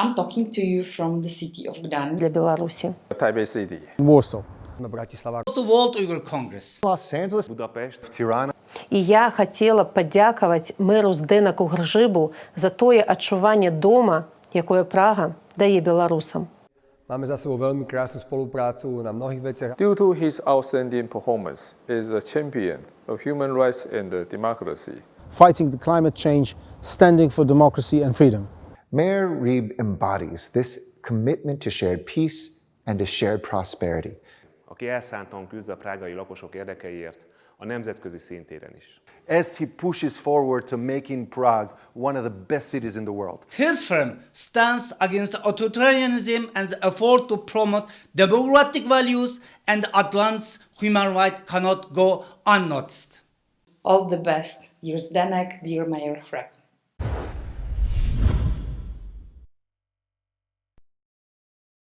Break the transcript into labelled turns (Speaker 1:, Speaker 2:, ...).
Speaker 1: I'm talking to you from the city of Gdaň. Для Беларуси.
Speaker 2: Taipei City. Warsaw.
Speaker 1: На Братислава. The World Uyghur Congress. Лос-Анджелес.
Speaker 2: Будапешт. Тирана.
Speaker 3: І я хотіла подякувати меру Зденаку Гржибу за тое адчування дома, якое Прага дає беларусам.
Speaker 4: Máme za sebou veľmi krásnu spoluprácu na mnohých veciach.
Speaker 2: Due to his outstanding performance, is a champion of human rights and democracy.
Speaker 5: Fighting the climate change, standing for democracy and freedom.
Speaker 6: Mayor Reeb embodies this commitment to shared peace and to shared prosperity.
Speaker 7: Aki elszántan küzd a prágai lakosok érdekeiért, a nemzetközi szintéren is.
Speaker 8: As he pushes forward to making Prague one of the best cities in the world. His firm stands against authoritarianism and the effort to promote democratic values and
Speaker 1: advance human rights cannot go unnoticed. All the best, dear Zdenek, dear Mayor Frepp.